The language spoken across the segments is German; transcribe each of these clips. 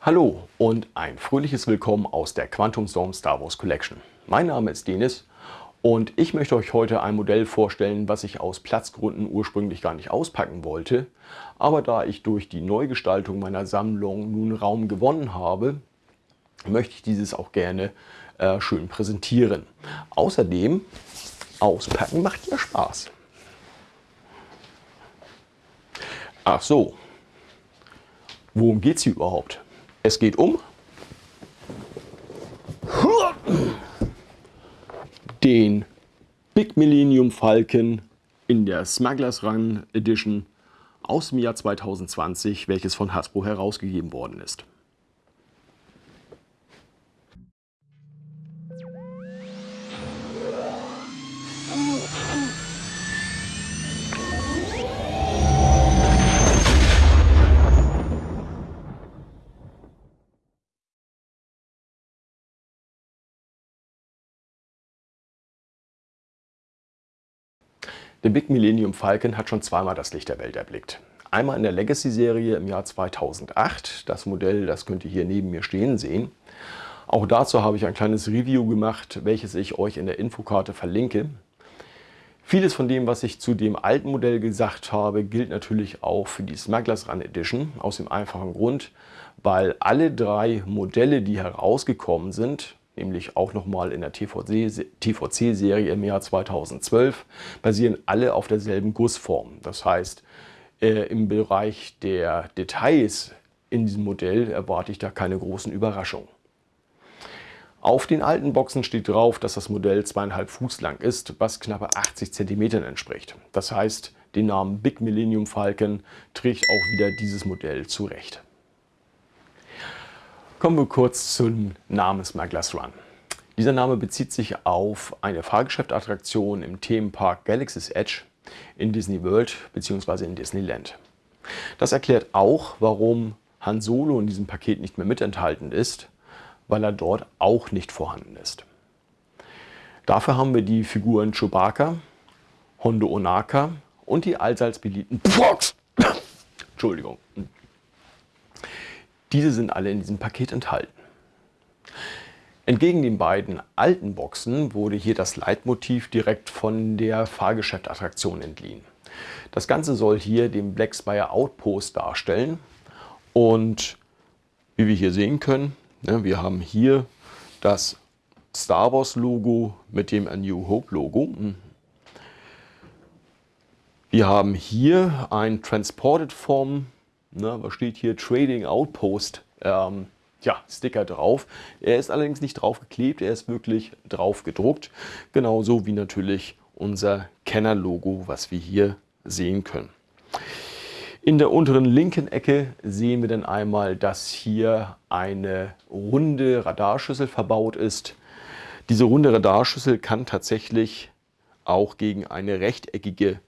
Hallo und ein fröhliches Willkommen aus der Quantum Storm Star Wars Collection. Mein Name ist Denis und ich möchte euch heute ein Modell vorstellen, was ich aus Platzgründen ursprünglich gar nicht auspacken wollte. Aber da ich durch die Neugestaltung meiner Sammlung nun Raum gewonnen habe, möchte ich dieses auch gerne äh, schön präsentieren. Außerdem, auspacken macht ja Spaß. Ach so, worum geht es hier überhaupt? Es geht um den Big Millennium Falcon in der Smugglers Run Edition aus dem Jahr 2020, welches von Hasbro herausgegeben worden ist. Der Big Millennium Falcon hat schon zweimal das Licht der Welt erblickt. Einmal in der Legacy-Serie im Jahr 2008. Das Modell, das könnt ihr hier neben mir stehen sehen. Auch dazu habe ich ein kleines Review gemacht, welches ich euch in der Infokarte verlinke. Vieles von dem, was ich zu dem alten Modell gesagt habe, gilt natürlich auch für die Smugglers Run Edition. Aus dem einfachen Grund, weil alle drei Modelle, die herausgekommen sind, nämlich auch nochmal in der TVC-Serie im Jahr 2012, basieren alle auf derselben Gussform. Das heißt, äh, im Bereich der Details in diesem Modell erwarte ich da keine großen Überraschungen. Auf den alten Boxen steht drauf, dass das Modell 2,5 Fuß lang ist, was knappe 80 cm entspricht. Das heißt, den Namen Big Millennium Falcon trägt auch wieder dieses Modell zurecht. Kommen wir kurz zum Namen Smugglers Run. Dieser Name bezieht sich auf eine Fahrgeschäftattraktion im Themenpark Galaxy's Edge in Disney World bzw. in Disneyland. Das erklärt auch, warum Han Solo in diesem Paket nicht mehr mit enthalten ist, weil er dort auch nicht vorhanden ist. Dafür haben wir die Figuren Chewbacca, Hondo Onaka und die allseits beliebten Entschuldigung, diese sind alle in diesem Paket enthalten. Entgegen den beiden alten Boxen wurde hier das Leitmotiv direkt von der Fahrgeschäftattraktion entliehen. Das Ganze soll hier den Black Spire Outpost darstellen und wie wir hier sehen können, ne, wir haben hier das Star Wars Logo mit dem A New Hope Logo. Wir haben hier ein Transported Form Ne, was steht hier? Trading Outpost. Ähm, ja, Sticker drauf. Er ist allerdings nicht drauf geklebt, er ist wirklich drauf gedruckt. Genauso wie natürlich unser Kenner-Logo, was wir hier sehen können. In der unteren linken Ecke sehen wir dann einmal, dass hier eine runde Radarschüssel verbaut ist. Diese runde Radarschüssel kann tatsächlich auch gegen eine rechteckige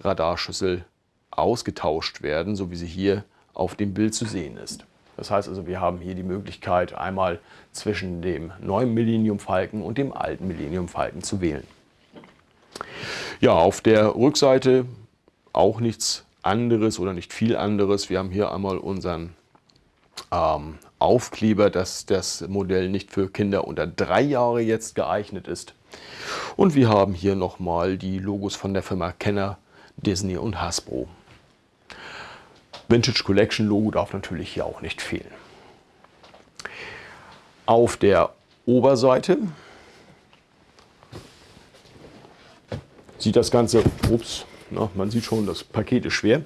Radarschüssel ausgetauscht werden, so wie sie hier auf dem Bild zu sehen ist. Das heißt also, wir haben hier die Möglichkeit, einmal zwischen dem neuen Millennium Falken und dem alten Millennium Falken zu wählen. Ja, auf der Rückseite auch nichts anderes oder nicht viel anderes. Wir haben hier einmal unseren ähm, Aufkleber, dass das Modell nicht für Kinder unter drei Jahre jetzt geeignet ist. Und wir haben hier nochmal die Logos von der Firma Kenner, Disney und Hasbro. Vintage Collection Logo darf natürlich hier auch nicht fehlen. Auf der Oberseite sieht das Ganze, ups, na, man sieht schon, das Paket ist schwer.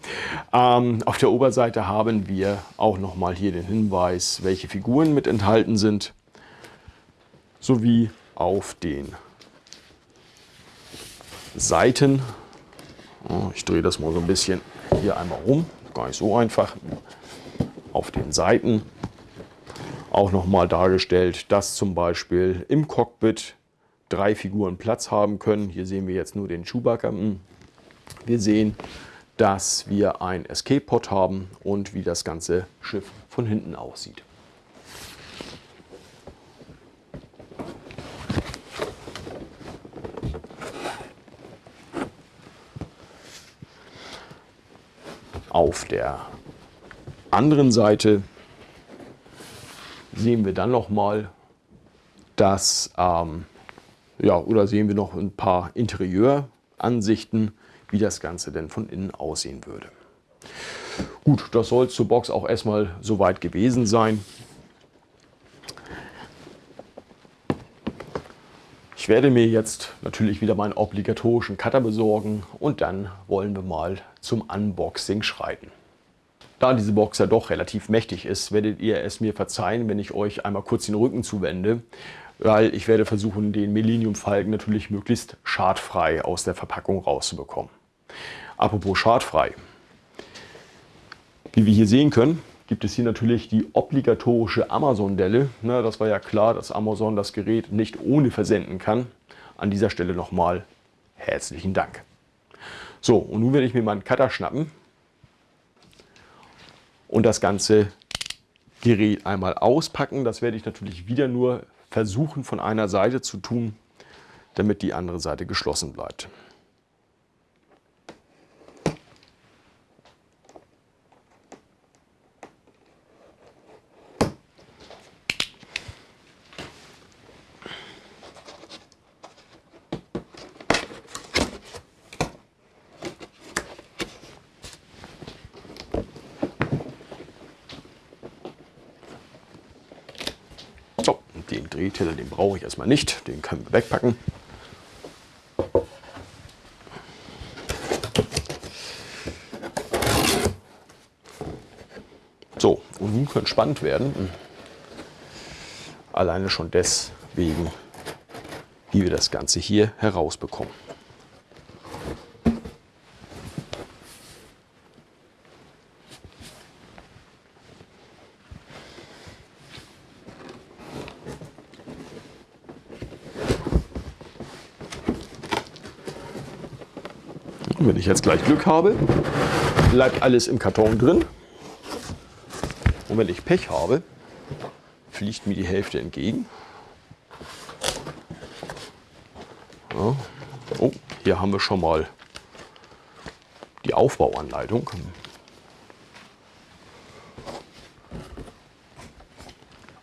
Ähm, auf der Oberseite haben wir auch nochmal hier den Hinweis, welche Figuren mit enthalten sind, sowie auf den Seiten. Oh, ich drehe das mal so ein bisschen hier einmal rum gar nicht so einfach. Auf den Seiten auch nochmal dargestellt, dass zum Beispiel im Cockpit drei Figuren Platz haben können. Hier sehen wir jetzt nur den Chewbacca. Hm. Wir sehen, dass wir ein Escape-Pod haben und wie das ganze Schiff von hinten aussieht. Auf der anderen Seite sehen wir dann noch mal, dass ähm, ja oder sehen wir noch ein paar Interieuransichten, wie das Ganze denn von innen aussehen würde. Gut, das soll zur Box auch erstmal soweit gewesen sein. Ich werde mir jetzt natürlich wieder meinen obligatorischen Cutter besorgen und dann wollen wir mal zum Unboxing schreiten. Da diese Box ja doch relativ mächtig ist, werdet ihr es mir verzeihen, wenn ich euch einmal kurz den Rücken zuwende, weil ich werde versuchen, den Millennium Falken natürlich möglichst schadfrei aus der Verpackung rauszubekommen. Apropos schadfrei. Wie wir hier sehen können, gibt es hier natürlich die obligatorische Amazon-Delle. Das war ja klar, dass Amazon das Gerät nicht ohne versenden kann. An dieser Stelle nochmal herzlichen Dank. So, und nun werde ich mir meinen Cutter schnappen und das ganze Gerät einmal auspacken. Das werde ich natürlich wieder nur versuchen von einer Seite zu tun, damit die andere Seite geschlossen bleibt. Drehteller, den brauche ich erstmal nicht, den können wir wegpacken. So, und nun könnte spannend werden. Alleine schon deswegen, wie wir das Ganze hier herausbekommen. Und wenn ich jetzt gleich Glück habe, bleibt alles im Karton drin. Und wenn ich Pech habe, fliegt mir die Hälfte entgegen. Ja. Oh, hier haben wir schon mal die Aufbauanleitung.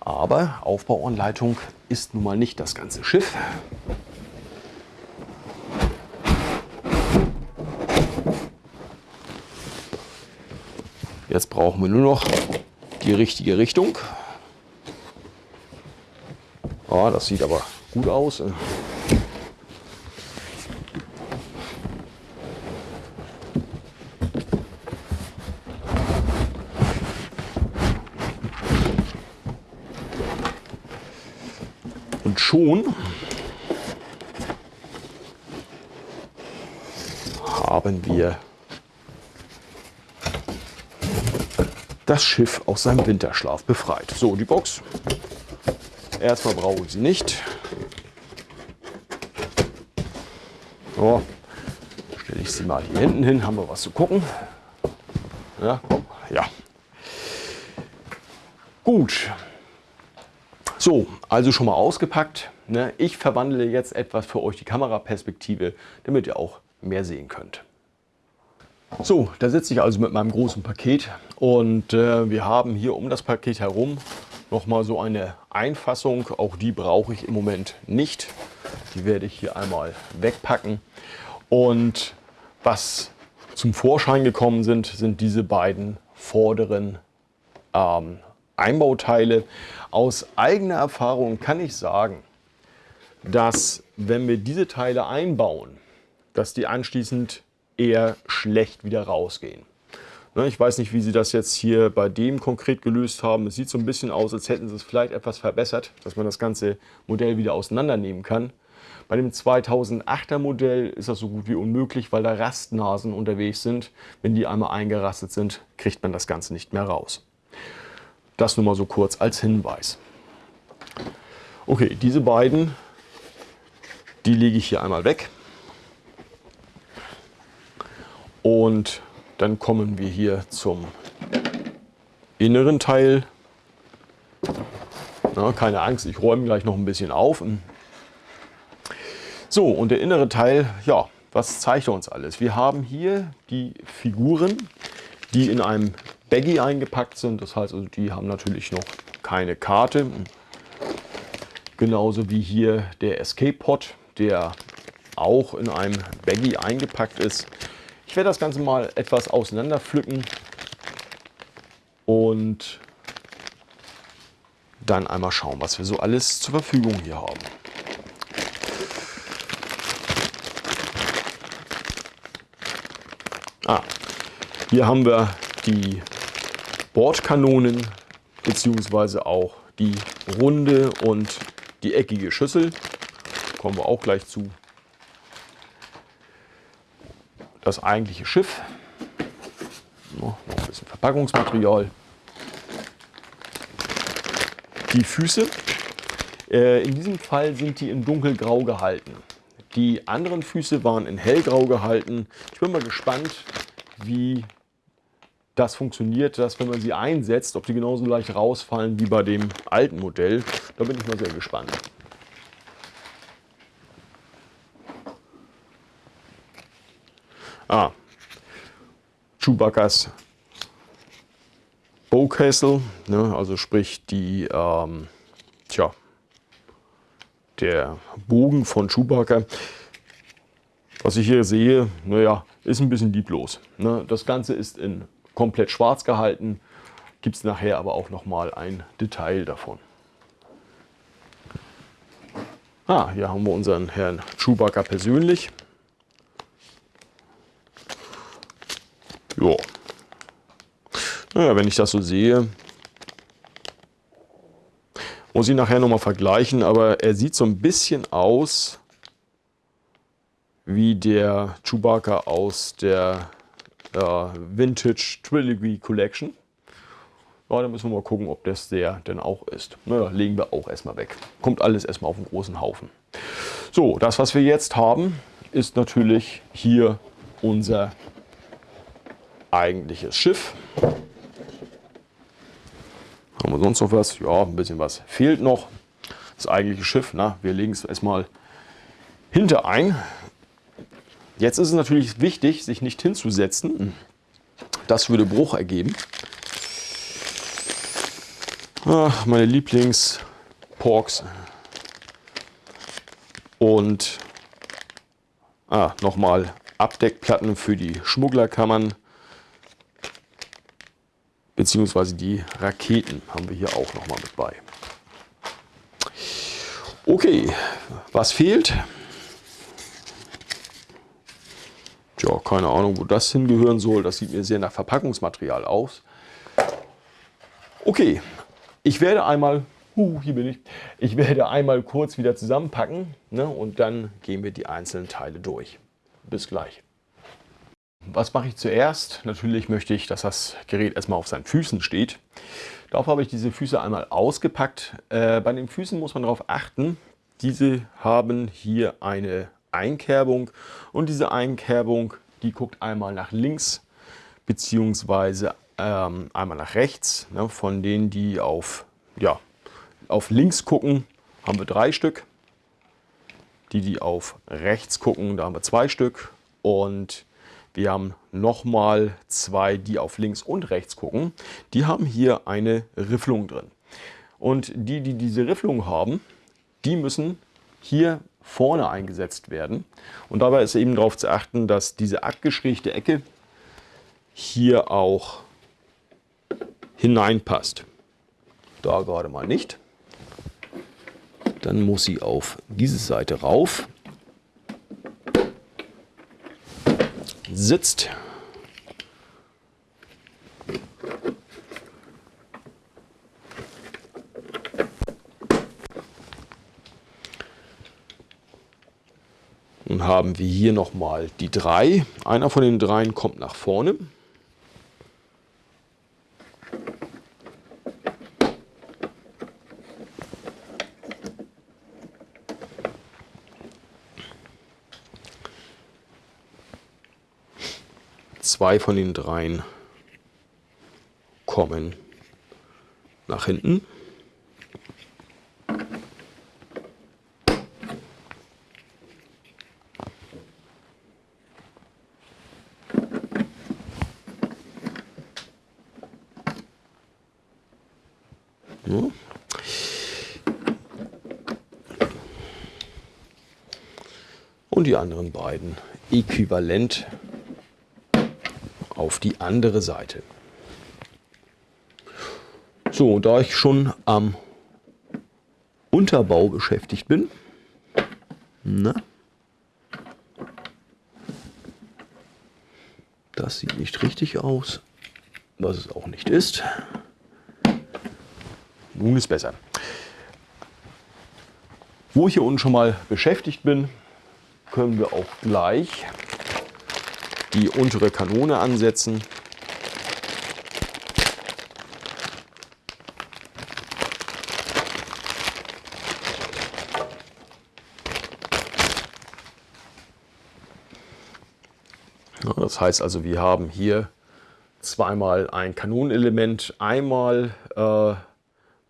Aber Aufbauanleitung ist nun mal nicht das ganze Schiff. Jetzt brauchen wir nur noch die richtige Richtung. Oh, das sieht aber gut aus. Und schon haben wir das Schiff aus seinem Winterschlaf befreit. So, die Box. Erstmal brauche ich sie nicht. So, stelle ich sie mal hier hinten hin, haben wir was zu gucken. Ja, komm, ja. Gut. So, also schon mal ausgepackt. Ne? Ich verwandle jetzt etwas für euch die Kameraperspektive, damit ihr auch mehr sehen könnt. So, da sitze ich also mit meinem großen Paket und äh, wir haben hier um das Paket herum nochmal so eine Einfassung. Auch die brauche ich im Moment nicht. Die werde ich hier einmal wegpacken. Und was zum Vorschein gekommen sind, sind diese beiden vorderen ähm, Einbauteile. Aus eigener Erfahrung kann ich sagen, dass wenn wir diese Teile einbauen, dass die anschließend eher schlecht wieder rausgehen. Ne, ich weiß nicht, wie Sie das jetzt hier bei dem konkret gelöst haben. Es sieht so ein bisschen aus, als hätten Sie es vielleicht etwas verbessert, dass man das ganze Modell wieder auseinandernehmen kann. Bei dem 2008er Modell ist das so gut wie unmöglich, weil da Rastnasen unterwegs sind. Wenn die einmal eingerastet sind, kriegt man das Ganze nicht mehr raus. Das nur mal so kurz als Hinweis. Okay, diese beiden, die lege ich hier einmal weg. Und dann kommen wir hier zum inneren Teil. Na, keine Angst, ich räume gleich noch ein bisschen auf. So, und der innere Teil, ja, was zeigt er uns alles? Wir haben hier die Figuren, die in einem Baggy eingepackt sind. Das heißt also, die haben natürlich noch keine Karte. Genauso wie hier der Escape Pod, der auch in einem Baggy eingepackt ist. Ich werde das Ganze mal etwas auseinander pflücken und dann einmal schauen, was wir so alles zur Verfügung hier haben. Ah, hier haben wir die Bordkanonen beziehungsweise auch die runde und die eckige Schüssel. Kommen wir auch gleich zu. Das eigentliche Schiff. Noch ein bisschen Verpackungsmaterial. Die Füße. Äh, in diesem Fall sind die in dunkelgrau gehalten. Die anderen Füße waren in hellgrau gehalten. Ich bin mal gespannt, wie das funktioniert, dass wenn man sie einsetzt, ob die genauso leicht rausfallen wie bei dem alten Modell. Da bin ich mal sehr gespannt. Chewbacca's Bowcastle, ne, also sprich die, ähm, tja, der Bogen von Chewbacca. Was ich hier sehe, naja, ist ein bisschen lieblos. Ne? Das Ganze ist in komplett schwarz gehalten. Gibt es nachher aber auch noch mal ein Detail davon. Ah, hier haben wir unseren Herrn Chewbacca persönlich. Ja. Naja, wenn ich das so sehe, muss ich nachher nochmal vergleichen, aber er sieht so ein bisschen aus wie der Chewbacca aus der äh, Vintage Trilogy Collection. Ja, dann müssen wir mal gucken, ob das der denn auch ist. Naja, legen wir auch erstmal weg. Kommt alles erstmal auf einen großen Haufen. So, das was wir jetzt haben, ist natürlich hier unser eigentliches Schiff. Haben wir sonst noch was? Ja, ein bisschen was fehlt noch. Das eigentliche Schiff, na, wir legen es erstmal hinter ein. Jetzt ist es natürlich wichtig, sich nicht hinzusetzen. Das würde Bruch ergeben. Ach, meine Lieblings-Porks. Und ah, nochmal Abdeckplatten für die Schmugglerkammern. Beziehungsweise die Raketen haben wir hier auch nochmal mit bei. Okay, was fehlt? Tja, keine Ahnung, wo das hingehören soll. Das sieht mir sehr nach Verpackungsmaterial aus. Okay, ich werde einmal, uh, hier bin ich, ich werde einmal kurz wieder zusammenpacken ne, und dann gehen wir die einzelnen Teile durch. Bis gleich. Was mache ich zuerst? Natürlich möchte ich, dass das Gerät erstmal auf seinen Füßen steht. Dafür habe ich diese Füße einmal ausgepackt. Äh, bei den Füßen muss man darauf achten, diese haben hier eine Einkerbung und diese Einkerbung, die guckt einmal nach links beziehungsweise ähm, einmal nach rechts. Ne, von denen, die auf, ja, auf links gucken, haben wir drei Stück. Die, die auf rechts gucken, da haben wir zwei Stück. Und wir haben nochmal zwei, die auf links und rechts gucken. Die haben hier eine Rifflung drin. Und die, die diese Rifflung haben, die müssen hier vorne eingesetzt werden. Und dabei ist eben darauf zu achten, dass diese abgeschrägte Ecke hier auch hineinpasst. Da gerade mal nicht. Dann muss sie auf diese Seite rauf. Sitzt. Nun haben wir hier nochmal die drei. Einer von den dreien kommt nach vorne. Zwei von den dreien kommen. Nach hinten. Und die anderen beiden. Äquivalent auf die andere Seite. So, da ich schon am Unterbau beschäftigt bin, na, das sieht nicht richtig aus, was es auch nicht ist. Nun ist besser. Wo ich hier unten schon mal beschäftigt bin, können wir auch gleich die untere Kanone ansetzen. Das heißt also, wir haben hier zweimal ein Kanonenelement, einmal äh,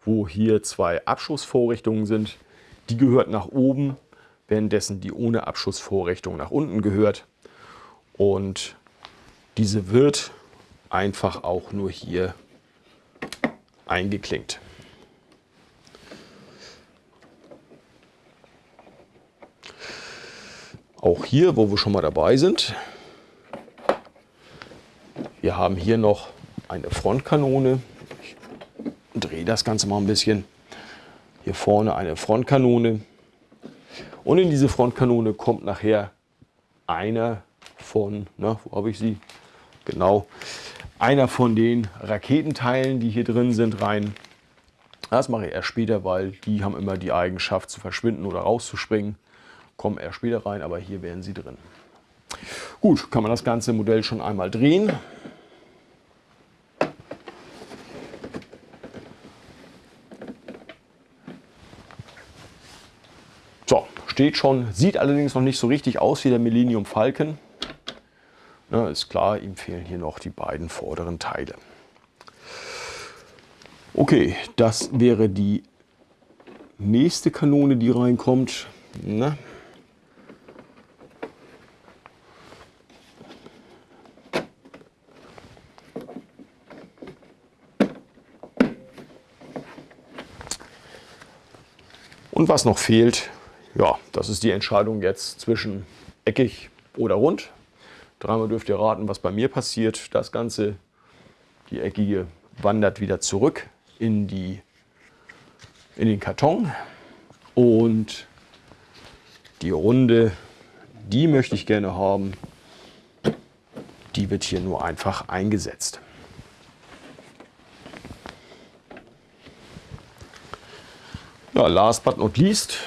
wo hier zwei Abschussvorrichtungen sind. Die gehört nach oben, währenddessen die ohne Abschussvorrichtung nach unten gehört. Und diese wird einfach auch nur hier eingeklinkt. Auch hier, wo wir schon mal dabei sind, wir haben hier noch eine Frontkanone. Ich drehe das Ganze mal ein bisschen. Hier vorne eine Frontkanone. Und in diese Frontkanone kommt nachher einer von, na, wo habe ich sie? Genau, einer von den Raketenteilen, die hier drin sind, rein. Das mache ich erst später, weil die haben immer die Eigenschaft zu verschwinden oder rauszuspringen. Kommen erst später rein, aber hier wären sie drin. Gut, kann man das ganze Modell schon einmal drehen. steht schon, sieht allerdings noch nicht so richtig aus wie der Millennium Falcon. Na, ist klar, ihm fehlen hier noch die beiden vorderen Teile. Okay, das wäre die nächste Kanone, die reinkommt. Na. Und was noch fehlt, ja, das ist die Entscheidung jetzt zwischen eckig oder rund. Dreimal dürft ihr raten, was bei mir passiert. Das Ganze, die eckige, wandert wieder zurück in, die, in den Karton. Und die runde, die möchte ich gerne haben. Die wird hier nur einfach eingesetzt. Ja, last but not least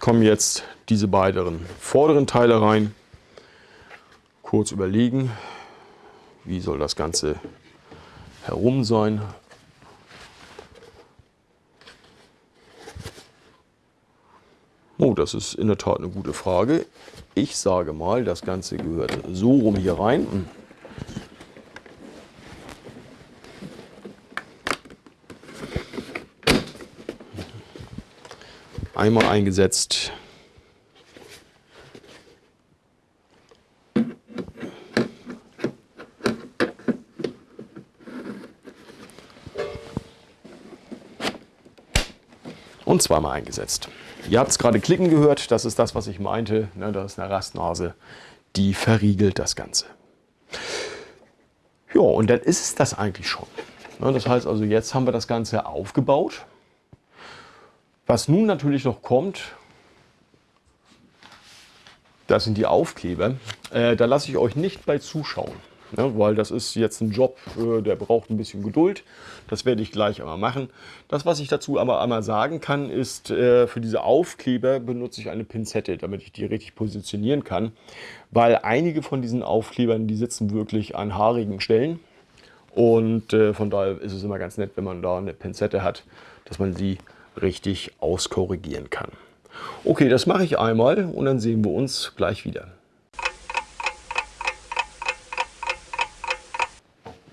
kommen jetzt diese beiden vorderen Teile rein. Kurz überlegen, wie soll das Ganze herum sein. Oh, das ist in der Tat eine gute Frage. Ich sage mal, das Ganze gehört so rum hier rein. einmal eingesetzt. Zweimal eingesetzt. Ihr habt es gerade klicken gehört, das ist das, was ich meinte. Ne, das ist eine Rastnase, die verriegelt das Ganze. Ja, und dann ist es das eigentlich schon. Ne, das heißt also, jetzt haben wir das Ganze aufgebaut. Was nun natürlich noch kommt, das sind die Aufkleber. Äh, da lasse ich euch nicht bei zuschauen, ne, weil das ist jetzt ein Job, äh, der braucht ein bisschen Geduld. Das werde ich gleich einmal machen. Das, was ich dazu aber einmal sagen kann, ist, äh, für diese Aufkleber benutze ich eine Pinzette, damit ich die richtig positionieren kann, weil einige von diesen Aufklebern, die sitzen wirklich an haarigen Stellen. Und äh, von daher ist es immer ganz nett, wenn man da eine Pinzette hat, dass man sie richtig auskorrigieren kann. Okay, das mache ich einmal und dann sehen wir uns gleich wieder.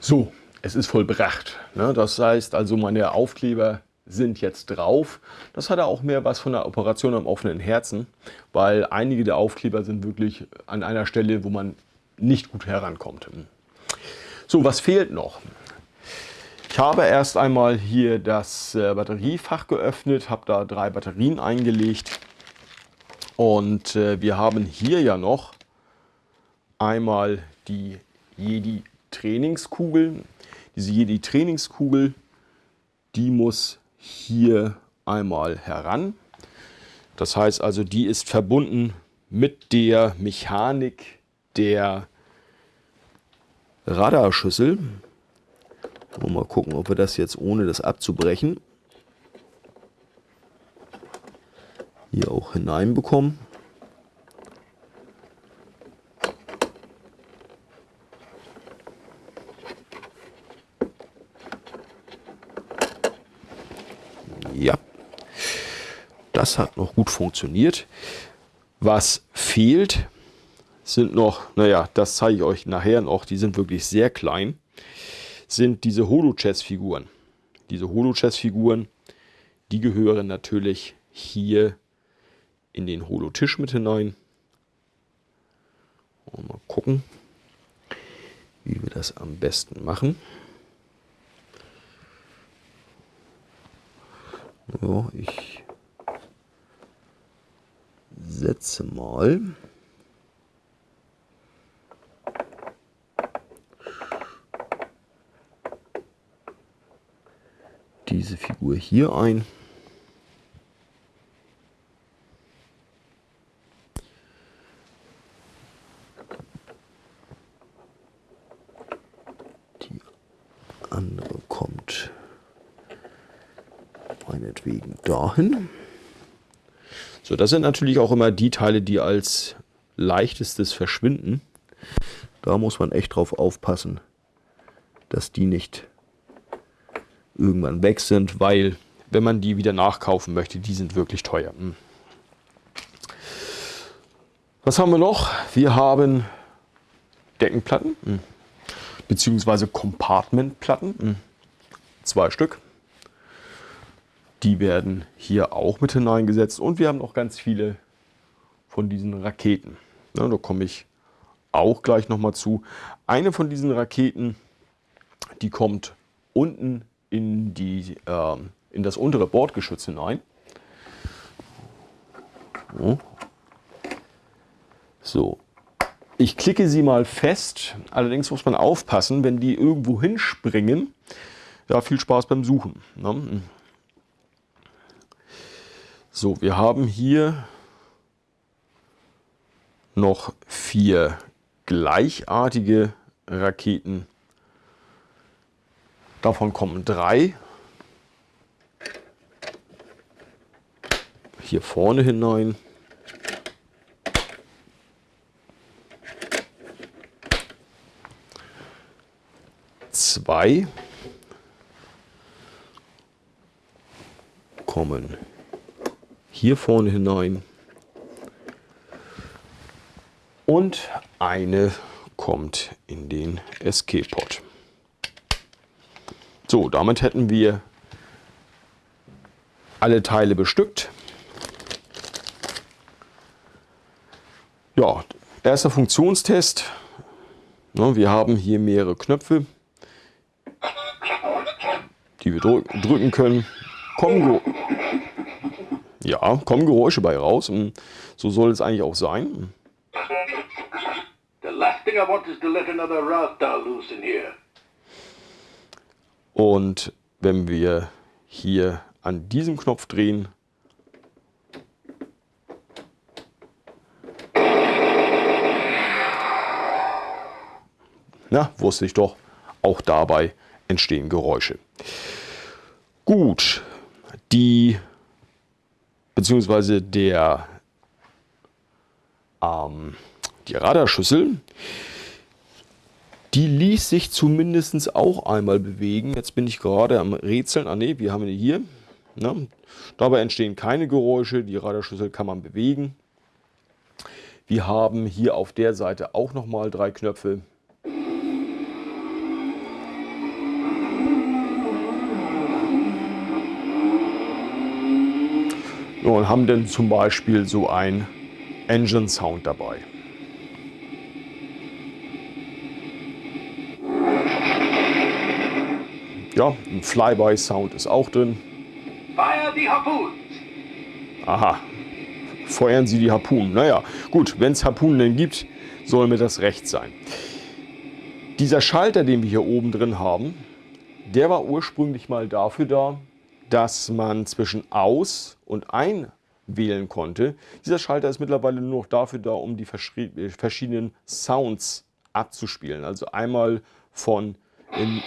So, es ist vollbracht. Ne? Das heißt also, meine Aufkleber sind jetzt drauf. Das hat auch mehr was von der Operation am offenen Herzen, weil einige der Aufkleber sind wirklich an einer Stelle, wo man nicht gut herankommt. So, was fehlt noch? Ich habe erst einmal hier das äh, Batteriefach geöffnet, habe da drei Batterien eingelegt und äh, wir haben hier ja noch einmal die Jedi Trainingskugel. Diese Jedi Trainingskugel, die muss hier einmal heran. Das heißt also, die ist verbunden mit der Mechanik der Radarschüssel. Mal gucken, ob wir das jetzt ohne das abzubrechen hier auch hineinbekommen. Ja, das hat noch gut funktioniert. Was fehlt, sind noch, naja, das zeige ich euch nachher noch, die sind wirklich sehr klein, sind diese Holo-Chess-Figuren. Diese Holo-Chess-Figuren, die gehören natürlich hier in den Holo-Tisch mit hinein. Und mal gucken, wie wir das am besten machen. Ja, ich setze mal diese Figur hier ein. Die andere kommt meinetwegen dahin. So, das sind natürlich auch immer die Teile, die als leichtestes verschwinden. Da muss man echt drauf aufpassen, dass die nicht irgendwann weg sind, weil wenn man die wieder nachkaufen möchte, die sind wirklich teuer. Hm. Was haben wir noch? Wir haben Deckenplatten, hm. beziehungsweise Compartmentplatten, hm. zwei Stück. Die werden hier auch mit hineingesetzt und wir haben noch ganz viele von diesen Raketen. Ja, da komme ich auch gleich nochmal zu. Eine von diesen Raketen, die kommt unten in, die, äh, in das untere Bordgeschütz hinein. So, ich klicke sie mal fest. Allerdings muss man aufpassen, wenn die irgendwo hinspringen. Ja, viel Spaß beim Suchen. Ne? So, wir haben hier noch vier gleichartige Raketen. Davon kommen drei hier vorne hinein. Zwei kommen hier vorne hinein. Und eine kommt in den Escape-Pod. So, damit hätten wir alle Teile bestückt. Ja, erster Funktionstest. Wir haben hier mehrere Knöpfe, die wir drücken können. Kommen ja, kommen Geräusche bei raus. Und so soll es eigentlich auch sein. Und wenn wir hier an diesem Knopf drehen, na, wusste ich doch, auch dabei entstehen Geräusche. Gut, die beziehungsweise der, ähm, die Radarschüssel, die ließ sich zumindest auch einmal bewegen. Jetzt bin ich gerade am Rätseln. Ah ne, wir haben die hier. Ne? Dabei entstehen keine Geräusche. Die Radarschüssel kann man bewegen. Wir haben hier auf der Seite auch nochmal drei Knöpfe. Und haben dann zum Beispiel so ein Engine Sound dabei. Ja, ein Flyby-Sound ist auch drin. Fire the harpoons! Aha, feuern Sie die Harpunen. Naja, gut, wenn es Harpunen denn gibt, soll mir das recht sein. Dieser Schalter, den wir hier oben drin haben, der war ursprünglich mal dafür da, dass man zwischen Aus- und Ein wählen konnte. Dieser Schalter ist mittlerweile nur noch dafür da, um die verschiedenen Sounds abzuspielen. Also einmal von in,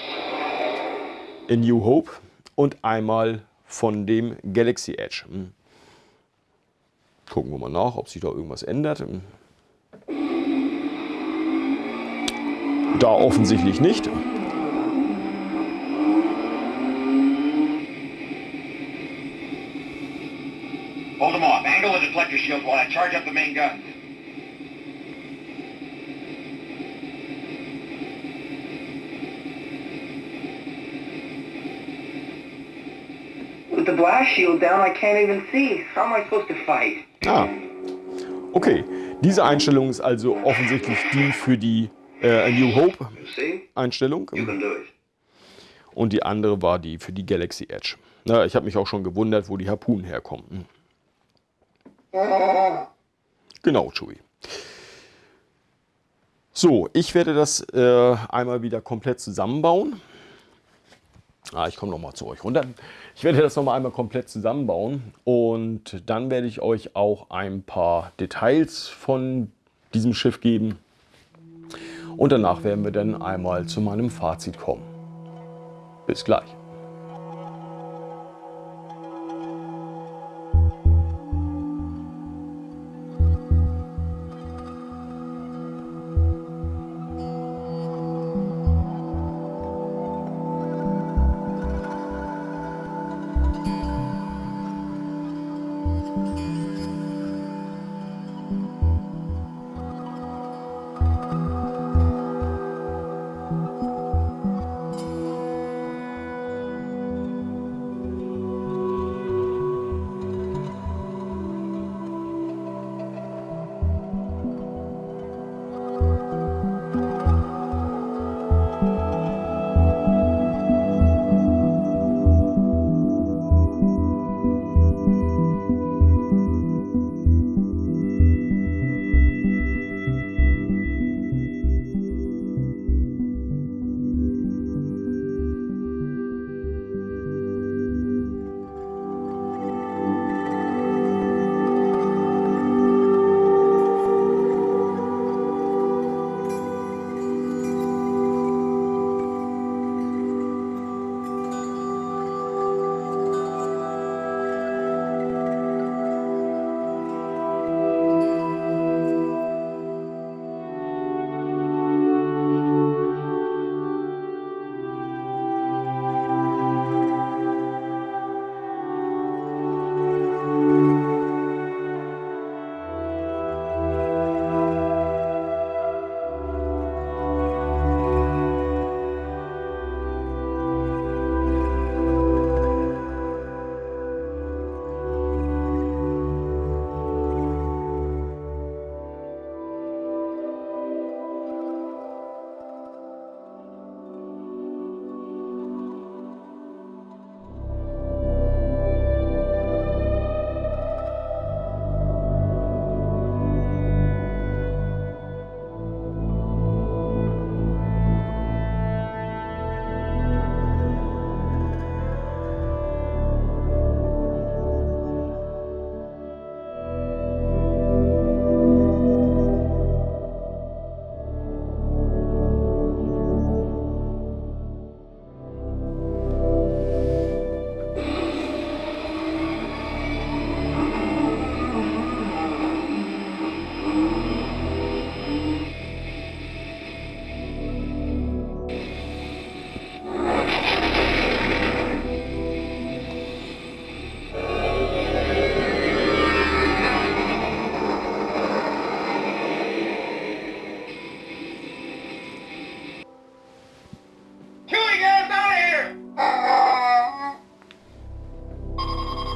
in New Hope und einmal von dem Galaxy Edge. Hm. Gucken wir mal nach, ob sich da irgendwas ändert. Hm. Da offensichtlich nicht. Deflector shield while I charge up the main guns. With the blast shield down, I can't even see. How am I supposed to fight? Ah, okay. Diese Einstellung ist also offensichtlich die für die äh, New Hope? Einstellung. Und die andere war die für die Galaxy Edge. Na, ich habe mich auch schon gewundert, wo die Harpunen herkommen. Genau, Chewie. So, ich werde das äh, einmal wieder komplett zusammenbauen. Ah, ich komme nochmal zu euch runter. Ich werde das nochmal einmal komplett zusammenbauen und dann werde ich euch auch ein paar Details von diesem Schiff geben. Und danach werden wir dann einmal zu meinem Fazit kommen. Bis gleich.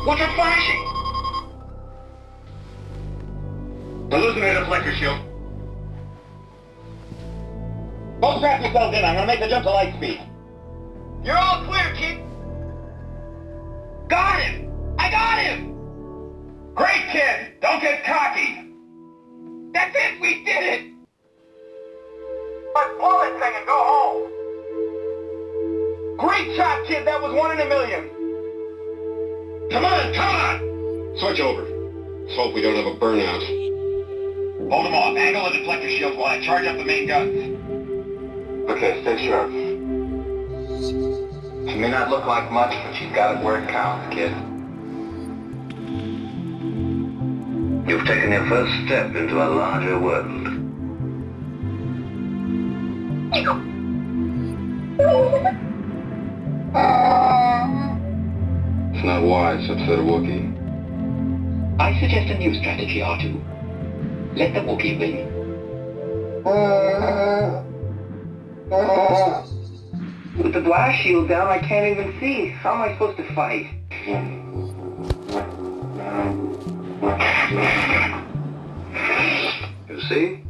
What's it flashing? Losing the deflector shield. Both strap yourselves in. I'm gonna make the jump to light speed. You're all clear, kid. Got him! I got him! Great, kid! Don't get cocky! That's it! We did it! Let's pull this thing and go home! Great shot, kid! That was one in a million! On! Over. Let's hope we don't have a burnout. Hold them off. Angle the deflector shields while I charge up the main guns. Okay, stay sharp. She may not look like much, but she's got it where it counts, kid. You've taken your first step into a larger world. It's not wise to upset a Wookiee. I suggest a new strategy, R2. Let the Wookiee win. With the blast shield down, I can't even see. How am I supposed to fight? You see?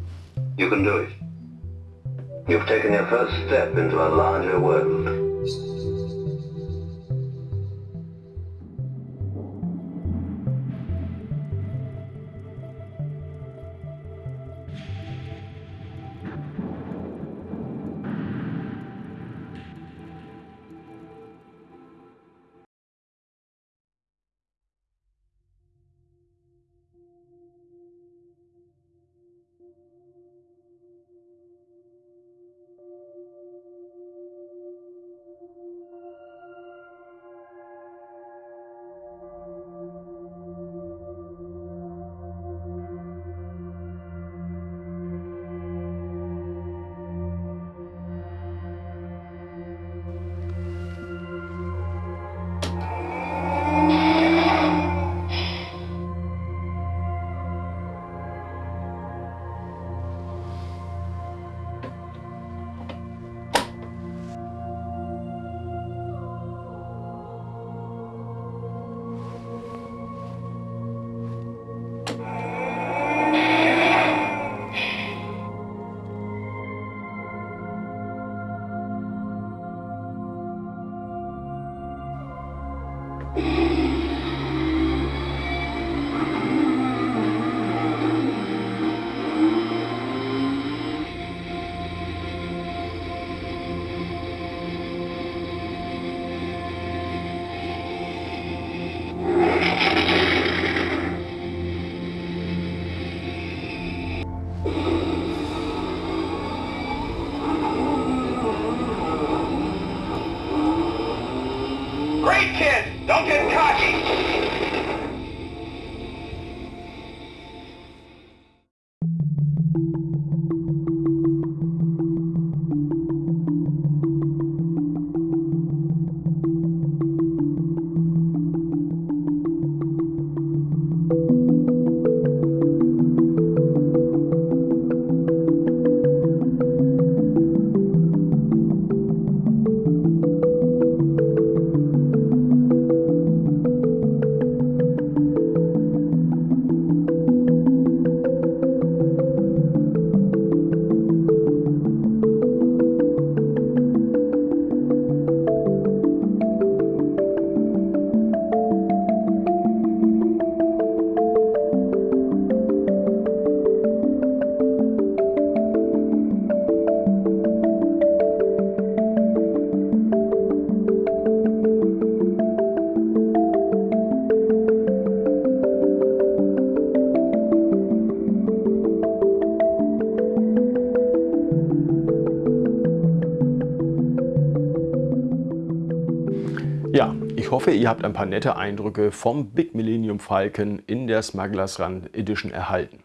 You can do it. You've taken your first step into a larger world. Hoffe, ihr habt ein paar nette Eindrücke vom Big Millennium Falcon in der Smugglers Run Edition erhalten.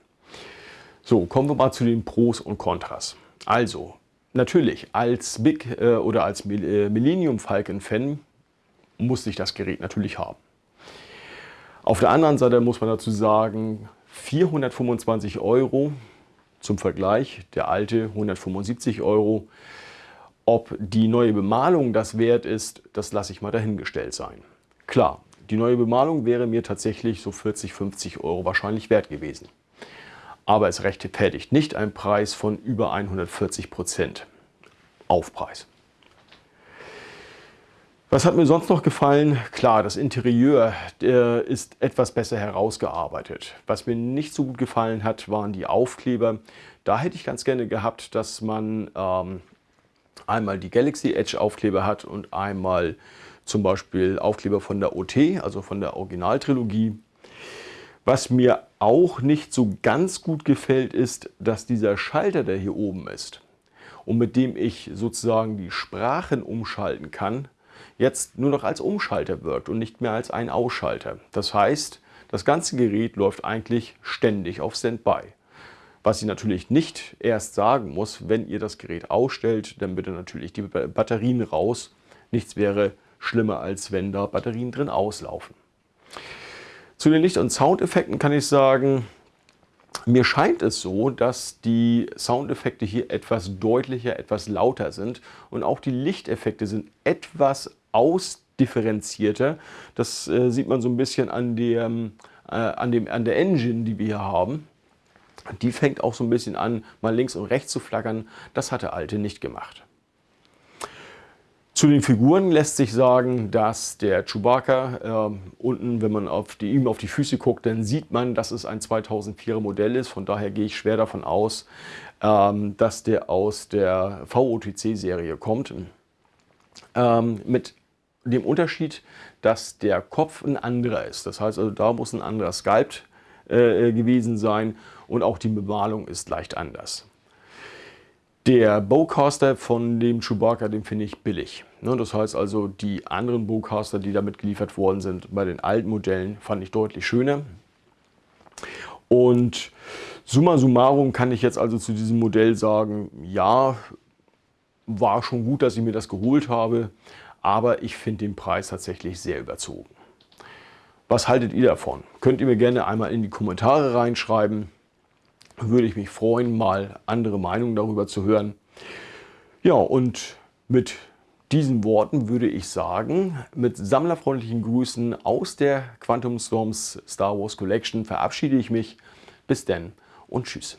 So, kommen wir mal zu den Pros und Kontras. Also, natürlich, als Big äh, oder als äh, Millennium Falcon Fan musste ich das Gerät natürlich haben. Auf der anderen Seite muss man dazu sagen, 425 Euro zum Vergleich, der alte 175 Euro. Ob die neue Bemalung das wert ist, das lasse ich mal dahingestellt sein. Klar, die neue Bemalung wäre mir tatsächlich so 40, 50 Euro wahrscheinlich wert gewesen. Aber es rechtfertigt nicht einen Preis von über 140 Prozent Aufpreis. Was hat mir sonst noch gefallen? Klar, das Interieur ist etwas besser herausgearbeitet. Was mir nicht so gut gefallen hat, waren die Aufkleber. Da hätte ich ganz gerne gehabt, dass man ähm, einmal die Galaxy Edge Aufkleber hat und einmal zum Beispiel Aufkleber von der OT, also von der Originaltrilogie. Was mir auch nicht so ganz gut gefällt, ist, dass dieser Schalter, der hier oben ist und mit dem ich sozusagen die Sprachen umschalten kann, jetzt nur noch als Umschalter wirkt und nicht mehr als ein Ausschalter. Das heißt, das ganze Gerät läuft eigentlich ständig auf Standby. Was ich natürlich nicht erst sagen muss, wenn ihr das Gerät ausstellt, dann bitte natürlich die Batterien raus. Nichts wäre schlimmer, als wenn da Batterien drin auslaufen. Zu den Licht- und Soundeffekten kann ich sagen, mir scheint es so, dass die Soundeffekte hier etwas deutlicher, etwas lauter sind und auch die Lichteffekte sind etwas ausdifferenzierter. Das äh, sieht man so ein bisschen an, dem, äh, an, dem, an der Engine, die wir hier haben. Die fängt auch so ein bisschen an, mal links und rechts zu flackern. Das hat der alte nicht gemacht. Zu den Figuren lässt sich sagen, dass der Chewbacca äh, unten, wenn man auf die, ihm auf die Füße guckt, dann sieht man, dass es ein 2004er Modell ist. Von daher gehe ich schwer davon aus, ähm, dass der aus der VOTC-Serie kommt. Ähm, mit dem Unterschied, dass der Kopf ein anderer ist. Das heißt also, da muss ein anderer Sculpt äh, gewesen sein und auch die Bemalung ist leicht anders. Der Bowcaster von dem Chewbacca, den finde ich billig. Ne, das heißt also, die anderen Bowcaster, die damit geliefert worden sind, bei den alten Modellen, fand ich deutlich schöner. Und summa summarum kann ich jetzt also zu diesem Modell sagen, ja, war schon gut, dass ich mir das geholt habe, aber ich finde den Preis tatsächlich sehr überzogen. Was haltet ihr davon? Könnt ihr mir gerne einmal in die Kommentare reinschreiben. Würde ich mich freuen, mal andere Meinungen darüber zu hören. Ja, und mit diesen Worten würde ich sagen, mit sammlerfreundlichen Grüßen aus der Quantum Storms Star Wars Collection verabschiede ich mich. Bis denn und tschüss.